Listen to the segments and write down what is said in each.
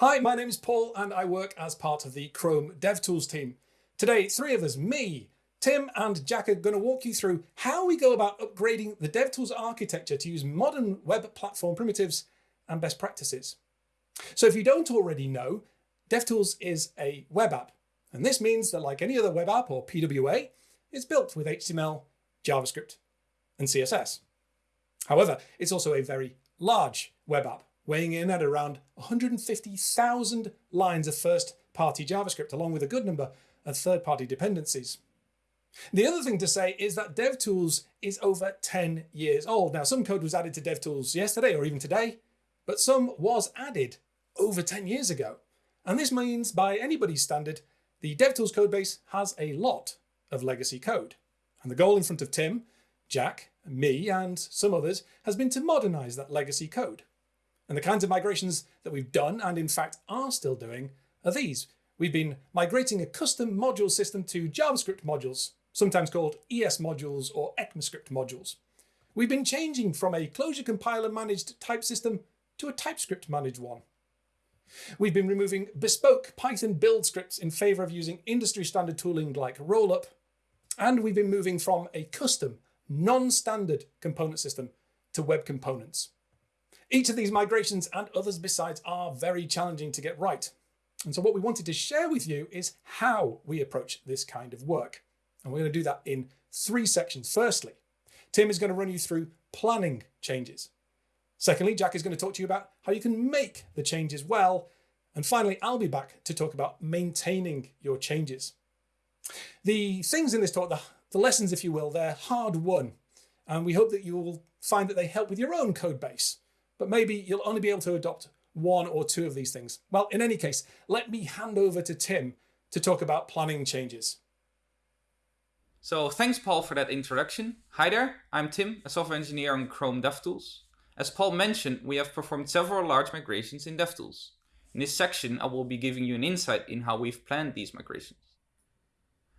Hi, my name is Paul and I work as part of the Chrome DevTools team. Today, three of us, me, Tim and Jack are going to walk you through how we go about upgrading the DevTools architecture to use modern web platform primitives and best practices. So if you don't already know, DevTools is a web app. And this means that like any other web app or PWA, it's built with HTML, JavaScript, and CSS. However, it's also a very large web app, weighing in at around 150,000 lines of first-party JavaScript, along with a good number of third-party dependencies. The other thing to say is that DevTools is over 10 years old. Now, some code was added to DevTools yesterday or even today, but some was added over 10 years ago. And this means by anybody's standard, the DevTools codebase has a lot of legacy code. And the goal in front of Tim, Jack, me, and some others has been to modernize that legacy code. And the kinds of migrations that we've done, and in fact are still doing, are these. We've been migrating a custom module system to JavaScript modules, sometimes called ES modules or ECMAScript modules. We've been changing from a closure compiler managed type system to a TypeScript managed one. We've been removing bespoke Python build scripts in favor of using industry standard tooling like Rollup. And we've been moving from a custom, non-standard component system to web components. Each of these migrations and others besides are very challenging to get right. And so what we wanted to share with you is how we approach this kind of work. And we're going to do that in three sections. Firstly, Tim is going to run you through planning changes. Secondly, Jack is going to talk to you about how you can make the changes well. And finally, I'll be back to talk about maintaining your changes. The things in this talk, the, the lessons, if you will, they're hard won. And we hope that you will find that they help with your own code base. But maybe you'll only be able to adopt one or two of these things. Well, in any case, let me hand over to Tim to talk about planning changes. So thanks Paul for that introduction. Hi there, I'm Tim, a software engineer on Chrome DevTools. As Paul mentioned, we have performed several large migrations in DevTools. In this section, I will be giving you an insight in how we've planned these migrations.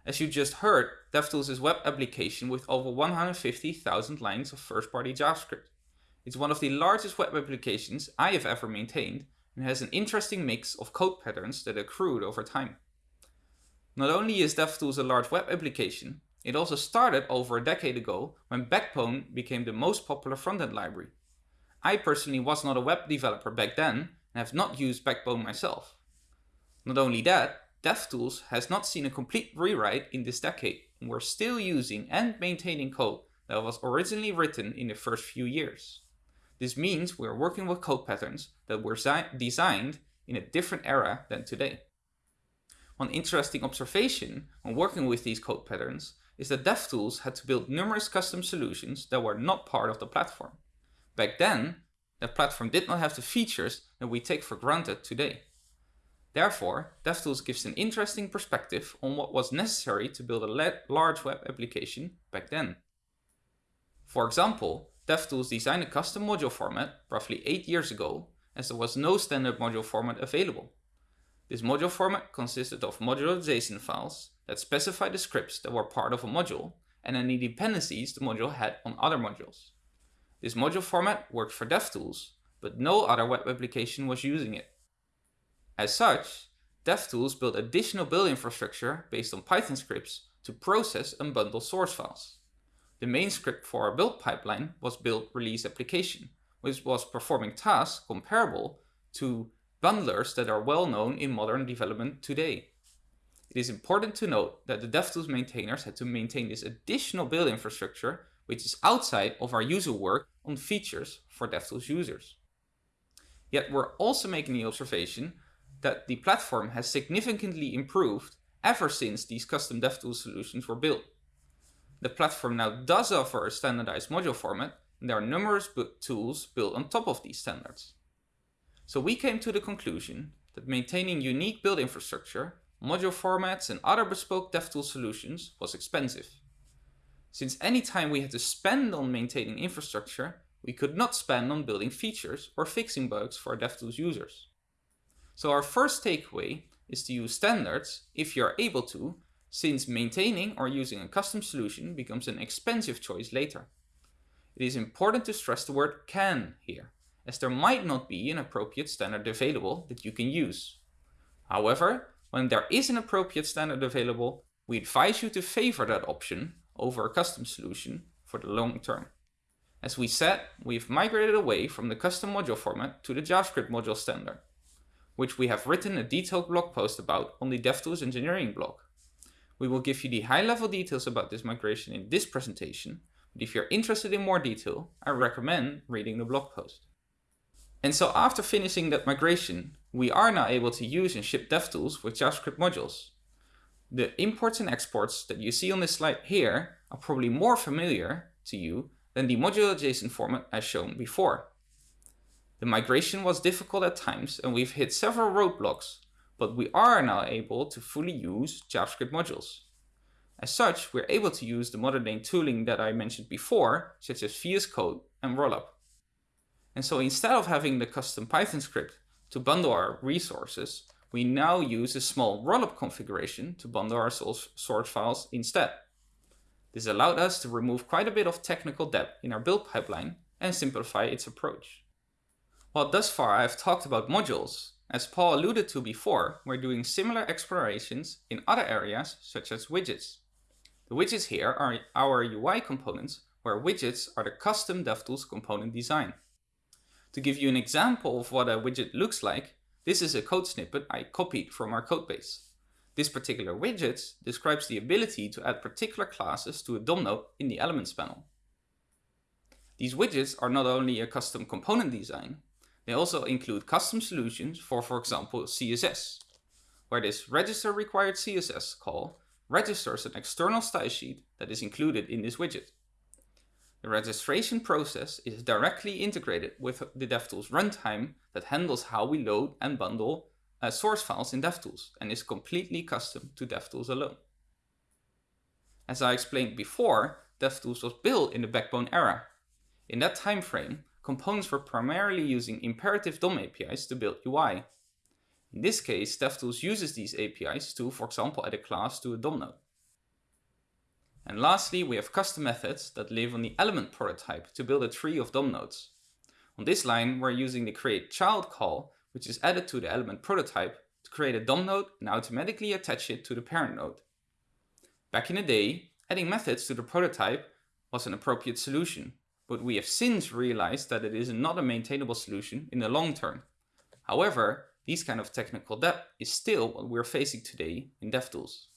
As you just heard, DevTools is a web application with over 150,000 lines of first-party JavaScript. It's one of the largest web applications I have ever maintained and has an interesting mix of code patterns that accrued over time. Not only is DevTools a large web application, it also started over a decade ago when Backbone became the most popular frontend library. I personally was not a web developer back then and have not used Backbone myself. Not only that, DevTools has not seen a complete rewrite in this decade and we're still using and maintaining code that was originally written in the first few years. This means we're working with code patterns that were designed in a different era than today. One interesting observation when working with these code patterns is that DevTools had to build numerous custom solutions that were not part of the platform. Back then, the platform did not have the features that we take for granted today. Therefore, DevTools gives an interesting perspective on what was necessary to build a large web application back then. For example, DevTools designed a custom module format roughly 8 years ago as there was no standard module format available. This module format consisted of modular JSON files that specify the scripts that were part of a module and any dependencies the module had on other modules. This module format worked for DevTools, but no other web application was using it. As such, DevTools built additional build infrastructure based on Python scripts to process and bundle source files. The main script for our build pipeline was build release application, which was performing tasks comparable to bundlers that are well known in modern development today. It is important to note that the DevTools maintainers had to maintain this additional build infrastructure, which is outside of our user work on features for DevTools users. Yet we're also making the observation that the platform has significantly improved ever since these custom DevTools solutions were built. The platform now does offer a standardized module format, and there are numerous tools built on top of these standards. So we came to the conclusion that maintaining unique build infrastructure module formats and other bespoke DevTools solutions was expensive. Since any time we had to spend on maintaining infrastructure, we could not spend on building features or fixing bugs for DevTools users. So our first takeaway is to use standards if you are able to, since maintaining or using a custom solution becomes an expensive choice later. It is important to stress the word can here, as there might not be an appropriate standard available that you can use. However, when there is an appropriate standard available, we advise you to favor that option over a custom solution for the long term. As we said, we've migrated away from the custom module format to the JavaScript module standard, which we have written a detailed blog post about on the DevTools engineering blog. We will give you the high level details about this migration in this presentation, but if you're interested in more detail, I recommend reading the blog post. And so after finishing that migration, we are now able to use and ship DevTools with JavaScript modules. The imports and exports that you see on this slide here are probably more familiar to you than the modular JSON format as shown before. The migration was difficult at times and we've hit several roadblocks, but we are now able to fully use JavaScript modules. As such, we're able to use the modern day tooling that I mentioned before, such as VS Code and Rollup. And so instead of having the custom Python script to bundle our resources, we now use a small rollup configuration to bundle our source files instead. This allowed us to remove quite a bit of technical debt in our build pipeline and simplify its approach. While thus far I've talked about modules, as Paul alluded to before, we're doing similar explorations in other areas such as widgets. The widgets here are our UI components where widgets are the custom DevTools component design. To give you an example of what a widget looks like, this is a code snippet I copied from our codebase. This particular widget describes the ability to add particular classes to a DOM node in the Elements panel. These widgets are not only a custom component design, they also include custom solutions for, for example, CSS, where this register required CSS call registers an external style sheet that is included in this widget. The registration process is directly integrated with the DevTools runtime that handles how we load and bundle uh, source files in DevTools and is completely custom to DevTools alone. As I explained before, DevTools was built in the Backbone era. In that time frame, components were primarily using imperative DOM APIs to build UI. In this case, DevTools uses these APIs to, for example, add a class to a DOM node. And lastly, we have custom methods that live on the element prototype to build a tree of DOM nodes. On this line, we're using the create child call, which is added to the element prototype to create a DOM node and automatically attach it to the parent node. Back in the day, adding methods to the prototype was an appropriate solution, but we have since realized that it is not a maintainable solution in the long term. However, these kind of technical debt is still what we're facing today in DevTools.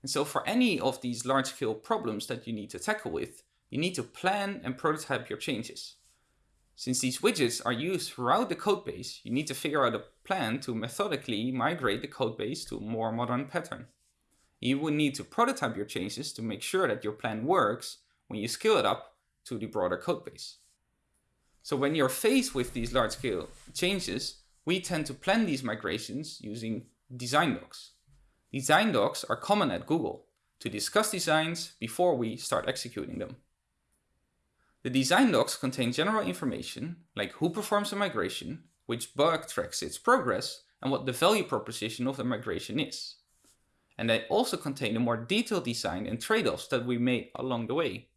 And so for any of these large scale problems that you need to tackle with, you need to plan and prototype your changes. Since these widgets are used throughout the codebase, you need to figure out a plan to methodically migrate the codebase to a more modern pattern. You will need to prototype your changes to make sure that your plan works when you scale it up to the broader codebase. So when you're faced with these large scale changes, we tend to plan these migrations using design docs. Design docs are common at Google to discuss designs before we start executing them. The design docs contain general information like who performs a migration, which bug tracks its progress, and what the value proposition of the migration is. And they also contain a more detailed design and trade-offs that we made along the way.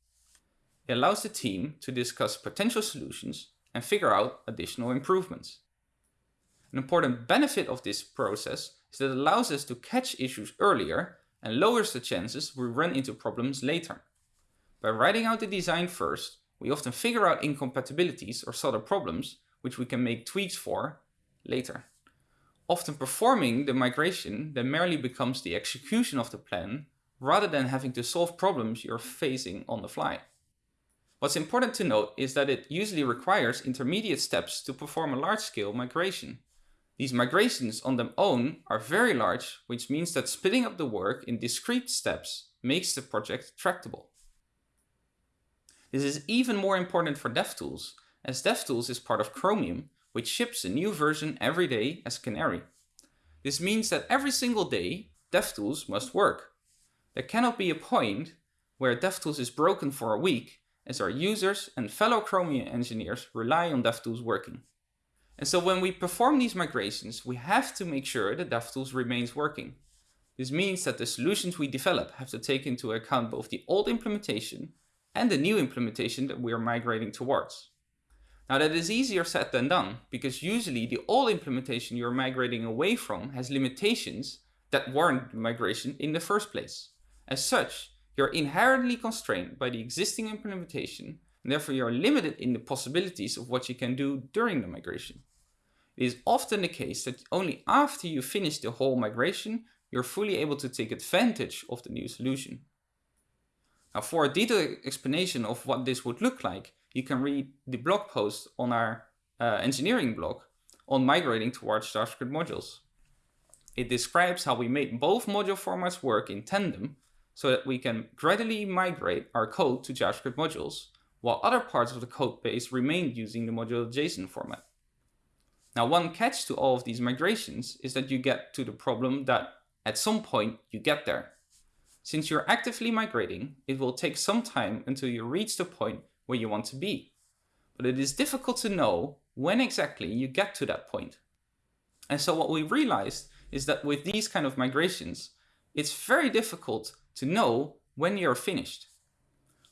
It allows the team to discuss potential solutions and figure out additional improvements. An important benefit of this process is that it allows us to catch issues earlier and lowers the chances we run into problems later. By writing out the design first, we often figure out incompatibilities or solder problems which we can make tweaks for later. Often performing the migration then merely becomes the execution of the plan rather than having to solve problems you're facing on the fly. What's important to note is that it usually requires intermediate steps to perform a large-scale migration. These migrations on their own are very large, which means that splitting up the work in discrete steps makes the project tractable. This is even more important for DevTools, as DevTools is part of Chromium, which ships a new version every day as Canary. This means that every single day, DevTools must work. There cannot be a point where DevTools is broken for a week, as our users and fellow Chromium engineers rely on DevTools working. And so when we perform these migrations, we have to make sure that DevTools remains working. This means that the solutions we develop have to take into account both the old implementation and the new implementation that we are migrating towards. Now that is easier said than done, because usually the old implementation you're migrating away from has limitations that warrant migration in the first place. As such, you're inherently constrained by the existing implementation, and therefore you're limited in the possibilities of what you can do during the migration. It is often the case that only after you finish the whole migration, you're fully able to take advantage of the new solution. Now for a detailed explanation of what this would look like, you can read the blog post on our uh, engineering blog on migrating towards JavaScript modules. It describes how we made both module formats work in tandem so that we can gradually migrate our code to JavaScript modules, while other parts of the code base remain using the module JSON format. Now one catch to all of these migrations is that you get to the problem that at some point you get there. Since you're actively migrating, it will take some time until you reach the point where you want to be. But it is difficult to know when exactly you get to that point. And so what we realized is that with these kind of migrations, it's very difficult to know when you're finished.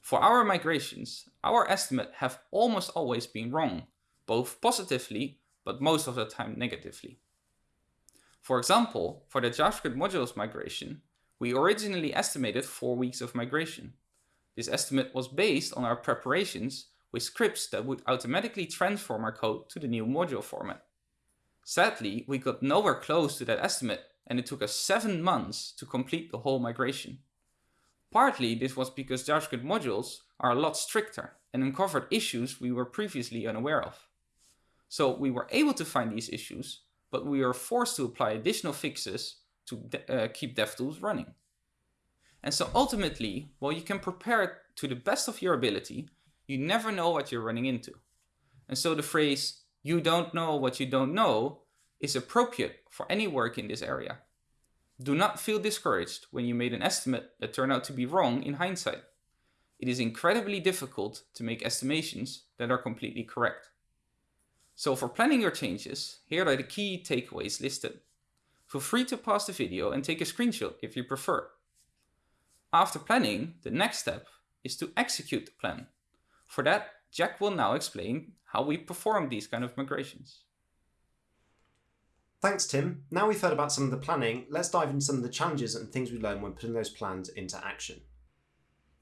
For our migrations, our estimate have almost always been wrong, both positively, but most of the time negatively. For example, for the JavaScript modules migration, we originally estimated 4 weeks of migration. This estimate was based on our preparations with scripts that would automatically transform our code to the new module format. Sadly, we got nowhere close to that estimate and it took us 7 months to complete the whole migration. Partly this was because JavaScript modules are a lot stricter and uncovered issues we were previously unaware of. So we were able to find these issues, but we were forced to apply additional fixes to uh, keep DevTools running. And so ultimately, while you can prepare it to the best of your ability, you never know what you're running into. And so the phrase, you don't know what you don't know is appropriate for any work in this area. Do not feel discouraged when you made an estimate that turned out to be wrong in hindsight. It is incredibly difficult to make estimations that are completely correct. So for planning your changes, here are the key takeaways listed. Feel free to pause the video and take a screenshot if you prefer. After planning, the next step is to execute the plan. For that, Jack will now explain how we perform these kind of migrations. Thanks, Tim. Now we've heard about some of the planning, let's dive into some of the challenges and things we learned when putting those plans into action.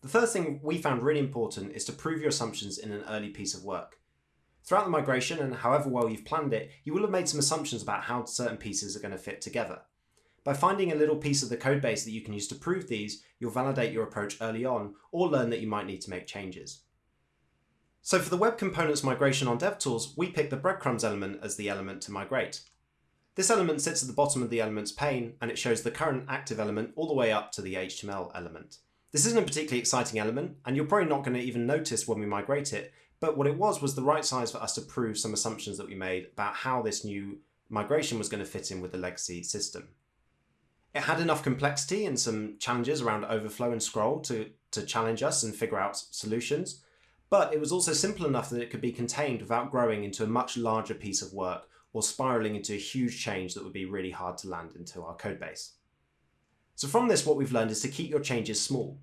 The first thing we found really important is to prove your assumptions in an early piece of work. Throughout the migration and however well you've planned it, you will have made some assumptions about how certain pieces are going to fit together. By finding a little piece of the code base that you can use to prove these, you'll validate your approach early on or learn that you might need to make changes. So for the web components migration on DevTools, we picked the breadcrumbs element as the element to migrate. This element sits at the bottom of the elements pane and it shows the current active element all the way up to the HTML element. This isn't a particularly exciting element and you're probably not going to even notice when we migrate it, but what it was was the right size for us to prove some assumptions that we made about how this new migration was going to fit in with the legacy system. It had enough complexity and some challenges around overflow and scroll to, to challenge us and figure out solutions, but it was also simple enough that it could be contained without growing into a much larger piece of work or spiraling into a huge change that would be really hard to land into our code base. So from this, what we've learned is to keep your changes small.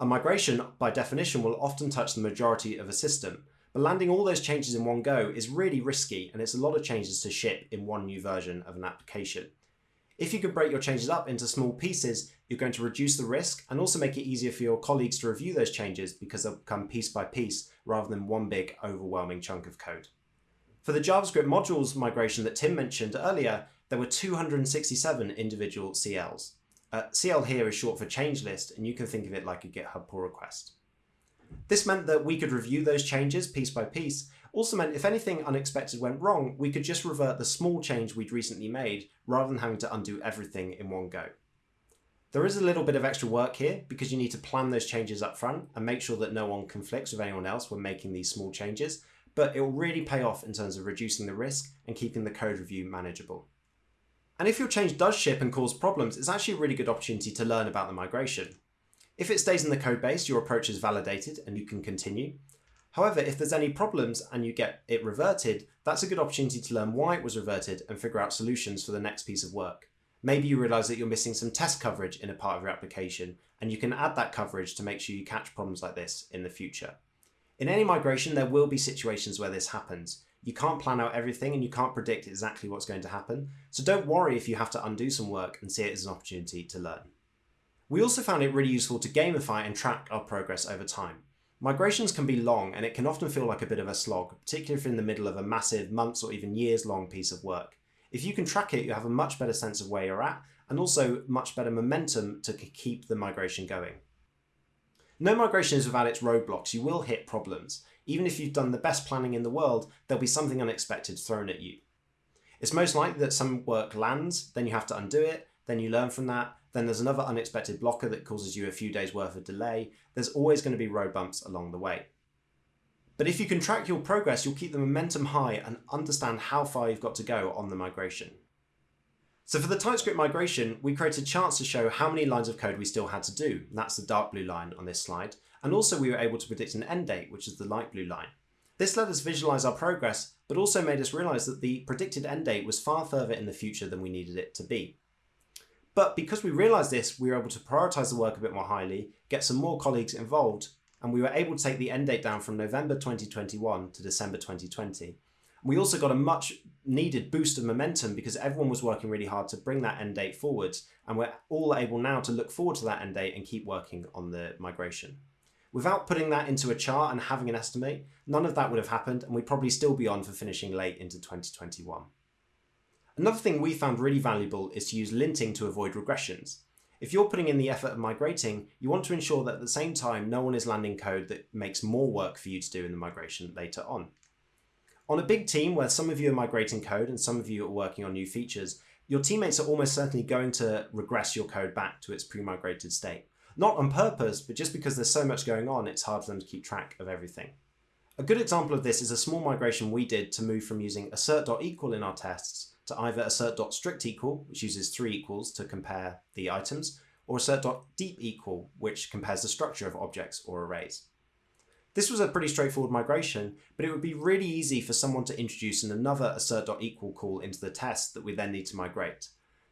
A migration, by definition, will often touch the majority of a system, but landing all those changes in one go is really risky and it's a lot of changes to ship in one new version of an application. If you can break your changes up into small pieces, you're going to reduce the risk and also make it easier for your colleagues to review those changes because they'll come piece by piece rather than one big overwhelming chunk of code. For the JavaScript modules migration that Tim mentioned earlier, there were 267 individual CLs. Uh, CL here is short for change list and you can think of it like a GitHub pull request. This meant that we could review those changes piece by piece also meant if anything unexpected went wrong, we could just revert the small change we'd recently made rather than having to undo everything in one go. There is a little bit of extra work here because you need to plan those changes up front and make sure that no one conflicts with anyone else when making these small changes, but it will really pay off in terms of reducing the risk and keeping the code review manageable. And if your change does ship and cause problems, it's actually a really good opportunity to learn about the migration. If it stays in the code base, your approach is validated and you can continue. However, if there's any problems and you get it reverted, that's a good opportunity to learn why it was reverted and figure out solutions for the next piece of work. Maybe you realize that you're missing some test coverage in a part of your application, and you can add that coverage to make sure you catch problems like this in the future. In any migration, there will be situations where this happens. You can't plan out everything and you can't predict exactly what's going to happen, so don't worry if you have to undo some work and see it as an opportunity to learn. We also found it really useful to gamify and track our progress over time. Migrations can be long and it can often feel like a bit of a slog, particularly if you're in the middle of a massive months or even years long piece of work. If you can track it, you have a much better sense of where you're at and also much better momentum to keep the migration going. No migration is without its roadblocks. You will hit problems. Even if you've done the best planning in the world, there'll be something unexpected thrown at you. It's most likely that some work lands, then you have to undo it, then you learn from that, then there's another unexpected blocker that causes you a few days worth of delay. There's always going to be road bumps along the way. But if you can track your progress, you'll keep the momentum high and understand how far you've got to go on the migration. So for the TypeScript migration, we created charts to show how many lines of code we still had to do. That's the dark blue line on this slide. And also we were able to predict an end date, which is the light blue line. This let us visualize our progress, but also made us realize that the predicted end date was far further in the future than we needed it to be. But because we realized this, we were able to prioritize the work a bit more highly, get some more colleagues involved, and we were able to take the end date down from November 2021 to December 2020. We also got a much needed boost of momentum because everyone was working really hard to bring that end date forward, and we're all able now to look forward to that end date and keep working on the migration. Without putting that into a chart and having an estimate, none of that would have happened, and we'd probably still be on for finishing late into 2021. Another thing we found really valuable is to use linting to avoid regressions. If you're putting in the effort of migrating, you want to ensure that at the same time no one is landing code that makes more work for you to do in the migration later on. On a big team where some of you are migrating code and some of you are working on new features, your teammates are almost certainly going to regress your code back to its pre-migrated state. Not on purpose, but just because there's so much going on, it's hard for them to keep track of everything. A good example of this is a small migration we did to move from using assert.equal in our tests to either assert.strictEqual, which uses three equals to compare the items, or assert.deepEqual, which compares the structure of objects or arrays. This was a pretty straightforward migration, but it would be really easy for someone to introduce another assert.equal call into the test that we then need to migrate.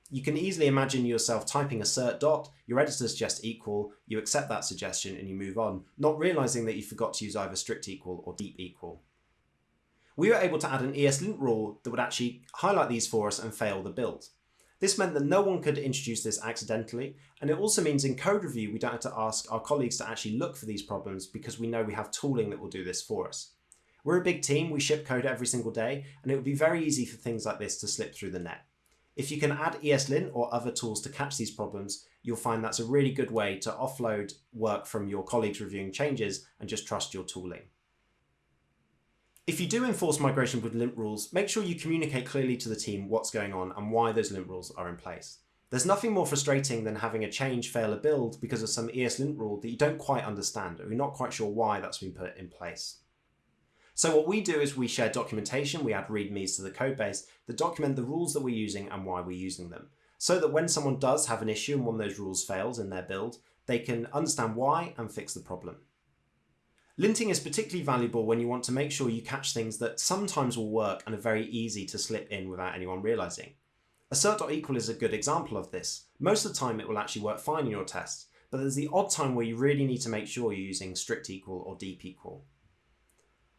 You can easily imagine yourself typing assert dot, your editor suggests equal, you accept that suggestion and you move on, not realizing that you forgot to use either strict equal or deep equal. We were able to add an ESLint rule that would actually highlight these for us and fail the build. This meant that no one could introduce this accidentally, and it also means in code review we don't have to ask our colleagues to actually look for these problems because we know we have tooling that will do this for us. We're a big team, we ship code every single day, and it would be very easy for things like this to slip through the net. If you can add ESLint or other tools to catch these problems, you'll find that's a really good way to offload work from your colleagues reviewing changes and just trust your tooling. If you do enforce migration with lint rules, make sure you communicate clearly to the team what's going on and why those lint rules are in place. There's nothing more frustrating than having a change fail a build because of some ESLint rule that you don't quite understand or you're not quite sure why that's been put in place. So what we do is we share documentation, we add readmes to the codebase that document the rules that we're using and why we're using them. So that when someone does have an issue and one of those rules fails in their build, they can understand why and fix the problem. Linting is particularly valuable when you want to make sure you catch things that sometimes will work and are very easy to slip in without anyone realizing. Assert.equal is a good example of this. Most of the time it will actually work fine in your tests, but there's the odd time where you really need to make sure you're using strict equal or deep equal.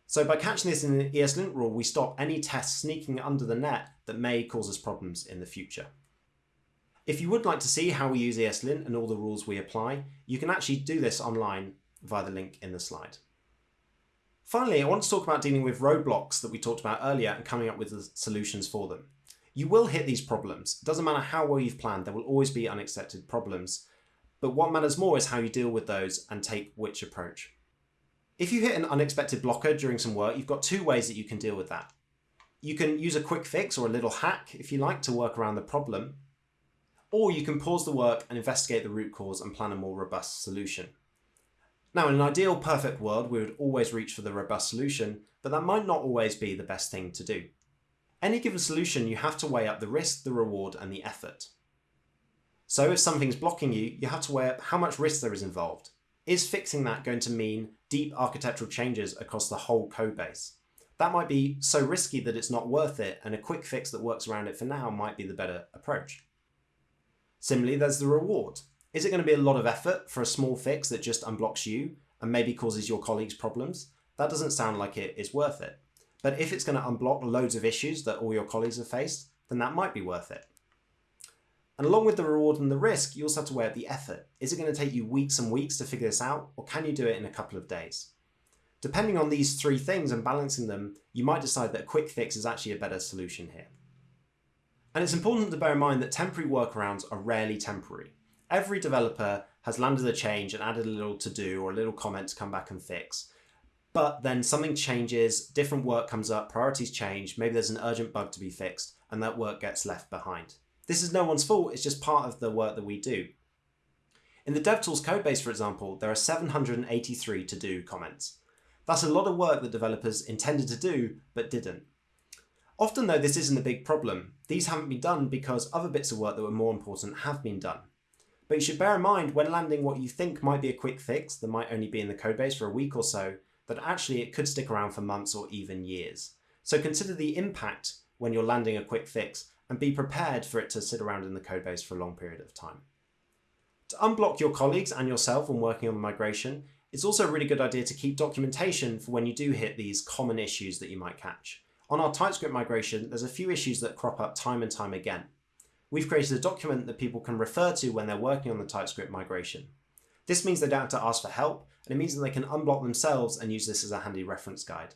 So by catching this in an ESLint rule, we stop any tests sneaking under the net that may cause us problems in the future. If you would like to see how we use ESLint and all the rules we apply, you can actually do this online via the link in the slide. Finally, I want to talk about dealing with roadblocks that we talked about earlier and coming up with the solutions for them. You will hit these problems. It doesn't matter how well you've planned, there will always be unexpected problems. But what matters more is how you deal with those and take which approach. If you hit an unexpected blocker during some work, you've got two ways that you can deal with that. You can use a quick fix or a little hack, if you like, to work around the problem. Or you can pause the work and investigate the root cause and plan a more robust solution. Now, in an ideal perfect world, we would always reach for the robust solution, but that might not always be the best thing to do. Any given solution, you have to weigh up the risk, the reward, and the effort. So if something's blocking you, you have to weigh up how much risk there is involved. Is fixing that going to mean deep architectural changes across the whole code base? That might be so risky that it's not worth it, and a quick fix that works around it for now might be the better approach. Similarly, there's the reward. Is it going to be a lot of effort for a small fix that just unblocks you and maybe causes your colleagues problems? that doesn't sound like it is worth it. But if it's going to unblock loads of issues that all your colleagues have faced, then that might be worth it. And along with the reward and the risk, you also have to weigh up the effort. Is it going to take you weeks and weeks to figure this out, or can you do it in a couple of days? Depending on these three things and balancing them, you might decide that a quick fix is actually a better solution here. And it's important to bear in mind that temporary workarounds are rarely temporary. Every developer has landed a change and added a little to do or a little comment to come back and fix. But then something changes, different work comes up, priorities change, maybe there's an urgent bug to be fixed, and that work gets left behind. This is no one's fault, it's just part of the work that we do. In the DevTools codebase, for example, there are 783 to do comments. That's a lot of work that developers intended to do, but didn't. Often though, this isn't a big problem. These haven't been done because other bits of work that were more important have been done. But you should bear in mind when landing what you think might be a quick fix that might only be in the codebase for a week or so, that actually it could stick around for months or even years. So consider the impact when you're landing a quick fix and be prepared for it to sit around in the codebase for a long period of time. To unblock your colleagues and yourself when working on migration, it's also a really good idea to keep documentation for when you do hit these common issues that you might catch. On our TypeScript migration, there's a few issues that crop up time and time again. We've created a document that people can refer to when they're working on the TypeScript migration. This means they don't have to ask for help, and it means that they can unblock themselves and use this as a handy reference guide.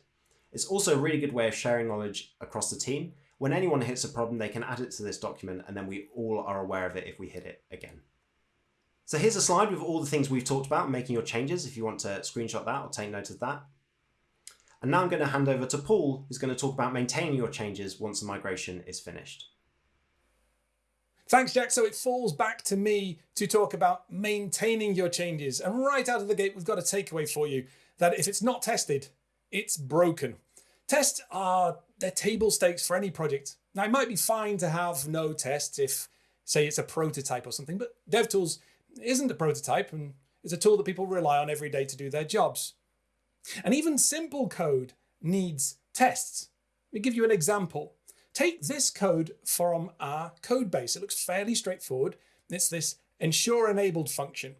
It's also a really good way of sharing knowledge across the team when anyone hits a problem, they can add it to this document and then we all are aware of it if we hit it again. So here's a slide with all the things we've talked about making your changes if you want to screenshot that or take note of that. And now I'm going to hand over to Paul, who's going to talk about maintaining your changes once the migration is finished. Thanks, Jack. So it falls back to me to talk about maintaining your changes. And right out of the gate, we've got a takeaway for you that if it's not tested, it's broken. Tests are they're table stakes for any project. Now it might be fine to have no tests if say it's a prototype or something, but DevTools isn't a prototype and it's a tool that people rely on every day to do their jobs. And even simple code needs tests. Let me give you an example. Take this code from our code base. It looks fairly straightforward. It's this ensure enabled function.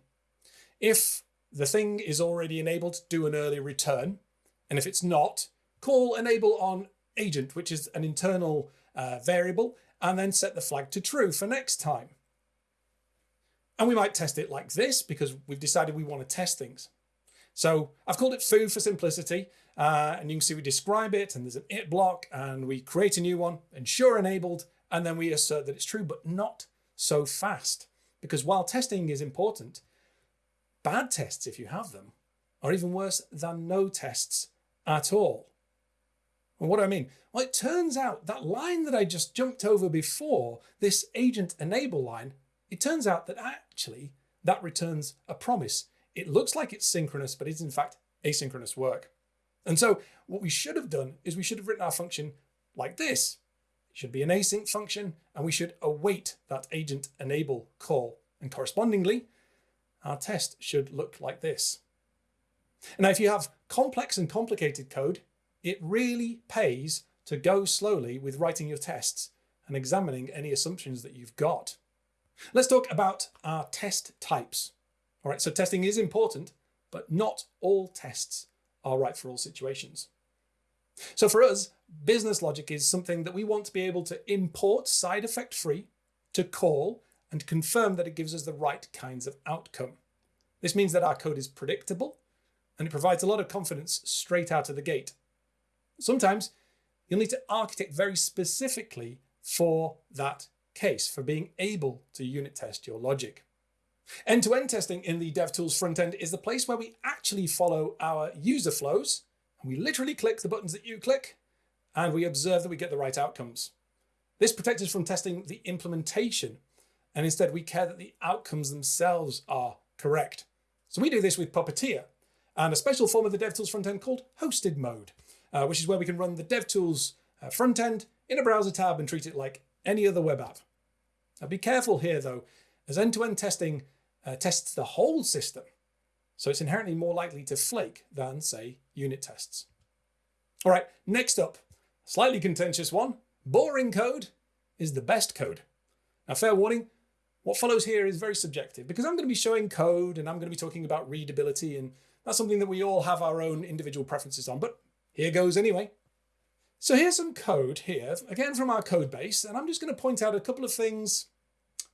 If the thing is already enabled, do an early return. And if it's not, call enable on agent, which is an internal uh, variable, and then set the flag to true for next time. And we might test it like this because we've decided we want to test things. So I've called it foo for simplicity. Uh, and you can see we describe it and there's an it block and we create a new one, ensure enabled, and then we assert that it's true, but not so fast. Because while testing is important, bad tests, if you have them, are even worse than no tests at all. And what do I mean? Well, it turns out that line that I just jumped over before, this agent enable line, it turns out that actually that returns a promise. It looks like it's synchronous, but it's in fact asynchronous work. And so what we should have done is we should have written our function like this. It should be an async function, and we should await that agent enable call. And correspondingly, our test should look like this. Now, if you have complex and complicated code, it really pays to go slowly with writing your tests and examining any assumptions that you've got. Let's talk about our test types. All right, so testing is important, but not all tests are right for all situations. So for us, business logic is something that we want to be able to import side effect free, to call, and confirm that it gives us the right kinds of outcome. This means that our code is predictable and it provides a lot of confidence straight out of the gate. Sometimes you'll need to architect very specifically for that case, for being able to unit test your logic. End-to-end -end testing in the DevTools front end is the place where we actually follow our user flows, and we literally click the buttons that you click, and we observe that we get the right outcomes. This protects us from testing the implementation, and instead we care that the outcomes themselves are correct. So we do this with Puppeteer, and a special form of the DevTools front end called hosted mode uh, which is where we can run the DevTools uh, front end in a browser tab and treat it like any other web app. Now be careful here though, as end-to-end -end testing uh, tests the whole system, so it's inherently more likely to flake than, say, unit tests. All right, next up, slightly contentious one, boring code is the best code. Now fair warning, what follows here is very subjective because I'm going to be showing code and I'm going to be talking about readability and That's something that we all have our own individual preferences on, but here goes anyway. So here's some code here, again from our code base, and I'm just going to point out a couple of things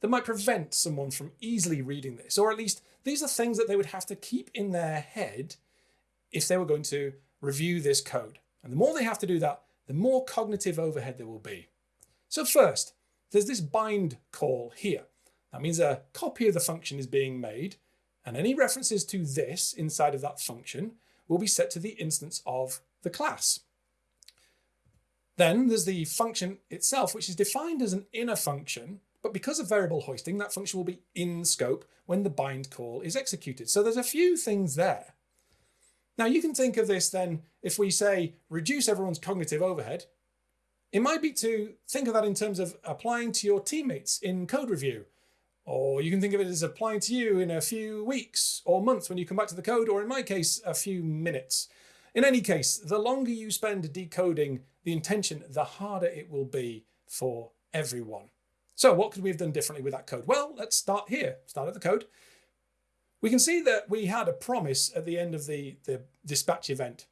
that might prevent someone from easily reading this, or at least these are things that they would have to keep in their head if they were going to review this code. And the more they have to do that, the more cognitive overhead there will be. So first, there's this bind call here. That means a copy of the function is being made, and any references to this inside of that function will be set to the instance of the class. Then there's the function itself, which is defined as an inner function but because of variable hoisting, that function will be in scope when the bind call is executed. So there's a few things there. Now you can think of this then, if we say reduce everyone's cognitive overhead, it might be to think of that in terms of applying to your teammates in code review. Or you can think of it as applying to you in a few weeks or months when you come back to the code, or in my case, a few minutes. In any case, the longer you spend decoding the intention, the harder it will be for everyone. So what could we have done differently with that code? Well, let's start here, start at the code. We can see that we had a promise at the end of the, the dispatch event.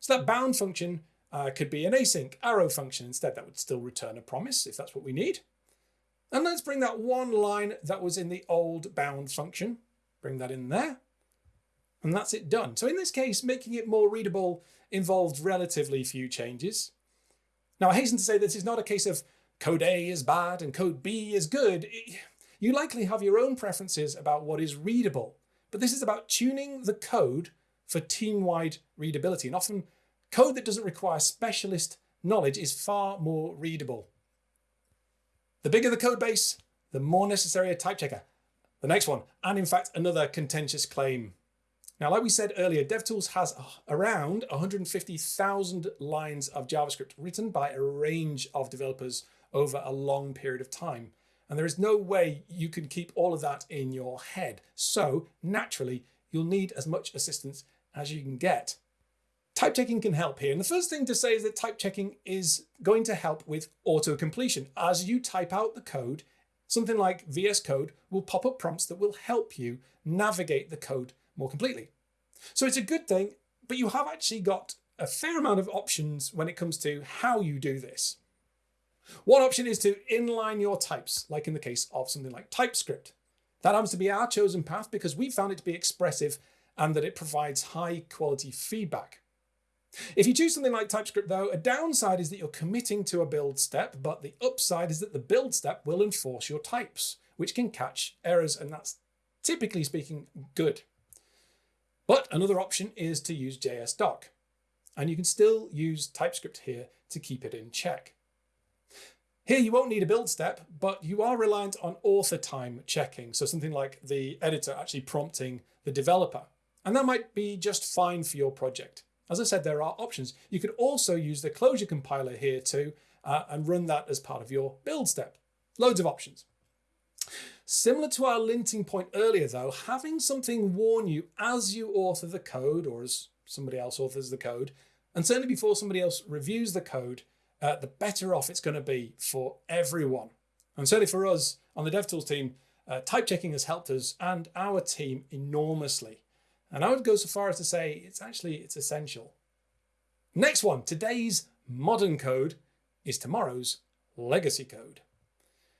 So that bound function uh, could be an async arrow function instead. That would still return a promise if that's what we need. And let's bring that one line that was in the old bound function, bring that in there. And that's it done. So in this case, making it more readable involved relatively few changes. Now I hasten to say this is not a case of code A is bad and code B is good. You likely have your own preferences about what is readable, but this is about tuning the code for team-wide readability. And often code that doesn't require specialist knowledge is far more readable. The bigger the code base, the more necessary a type checker. The next one, and in fact, another contentious claim. Now, like we said earlier, DevTools has around 150,000 lines of JavaScript written by a range of developers over a long period of time. And there is no way you can keep all of that in your head. So naturally, you'll need as much assistance as you can get. Type checking can help here. And the first thing to say is that type checking is going to help with auto completion. As you type out the code, something like VS Code will pop up prompts that will help you navigate the code more completely. So it's a good thing, but you have actually got a fair amount of options when it comes to how you do this. One option is to inline your types, like in the case of something like TypeScript. That happens to be our chosen path because we found it to be expressive and that it provides high quality feedback. If you choose something like TypeScript though, a downside is that you're committing to a build step, but the upside is that the build step will enforce your types, which can catch errors, and that's typically speaking good. But another option is to use JSDoc, and you can still use TypeScript here to keep it in check. Here you won't need a build step, but you are reliant on author time checking. So something like the editor actually prompting the developer. And that might be just fine for your project. As I said, there are options. You could also use the closure compiler here too uh, and run that as part of your build step. Loads of options. Similar to our linting point earlier though, having something warn you as you author the code or as somebody else authors the code, and certainly before somebody else reviews the code, uh, the better off it's going to be for everyone. And certainly for us on the DevTools team, uh, type checking has helped us and our team enormously. And I would go so far as to say it's actually it's essential. Next one, today's modern code is tomorrow's legacy code.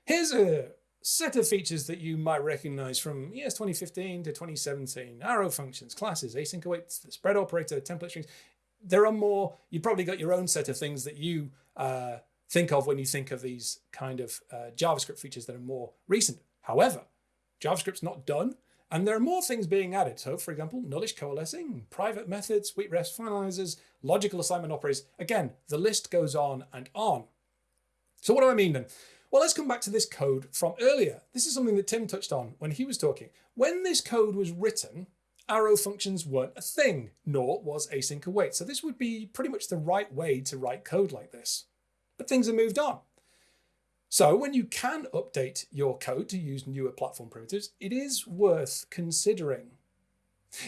Here's a set of features that you might recognize from ES 2015 to 2017. Arrow functions, classes, async awaits, the spread operator, template strings. There are more, you probably got your own set of things that you uh, think of when you think of these kind of uh, JavaScript features that are more recent. However, JavaScript's not done, and there are more things being added. So, for example, nullish coalescing, private methods, WeakRefs finalizers, logical assignment operators. Again, the list goes on and on. So what do I mean then? Well, let's come back to this code from earlier. This is something that Tim touched on when he was talking. When this code was written, arrow functions weren't a thing, nor was async await. So this would be pretty much the right way to write code like this. But things have moved on. So when you can update your code to use newer platform primitives, it is worth considering.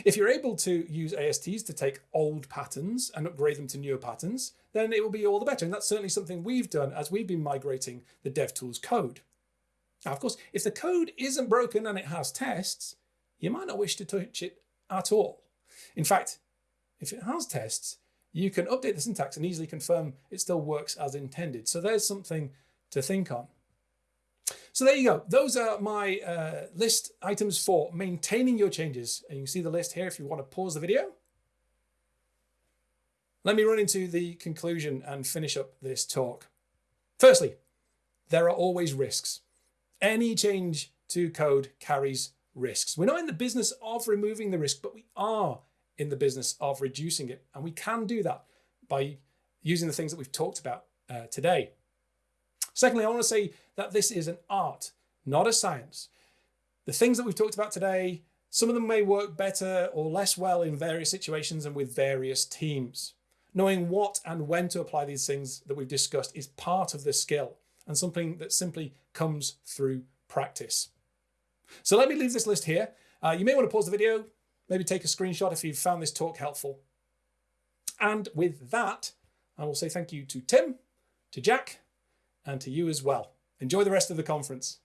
If you're able to use ASTs to take old patterns and upgrade them to newer patterns, then it will be all the better. And that's certainly something we've done as we've been migrating the DevTools code. Now, of course, if the code isn't broken and it has tests, you might not wish to touch it at all. In fact, if it has tests, you can update the syntax and easily confirm it still works as intended. So there's something to think on. So there you go. Those are my uh, list items for maintaining your changes. And you can see the list here if you want to pause the video. Let me run into the conclusion and finish up this talk. Firstly, there are always risks. Any change to code carries risks. We're not in the business of removing the risk, but we are in the business of reducing it. And we can do that by using the things that we've talked about uh, today. Secondly, I want to say that this is an art, not a science. The things that we've talked about today, some of them may work better or less well in various situations and with various teams. Knowing what and when to apply these things that we've discussed is part of the skill and something that simply comes through practice. So let me leave this list here. Uh, you may want to pause the video, maybe take a screenshot if you found this talk helpful. And with that, I will say thank you to Tim, to Jack, and to you as well. Enjoy the rest of the conference.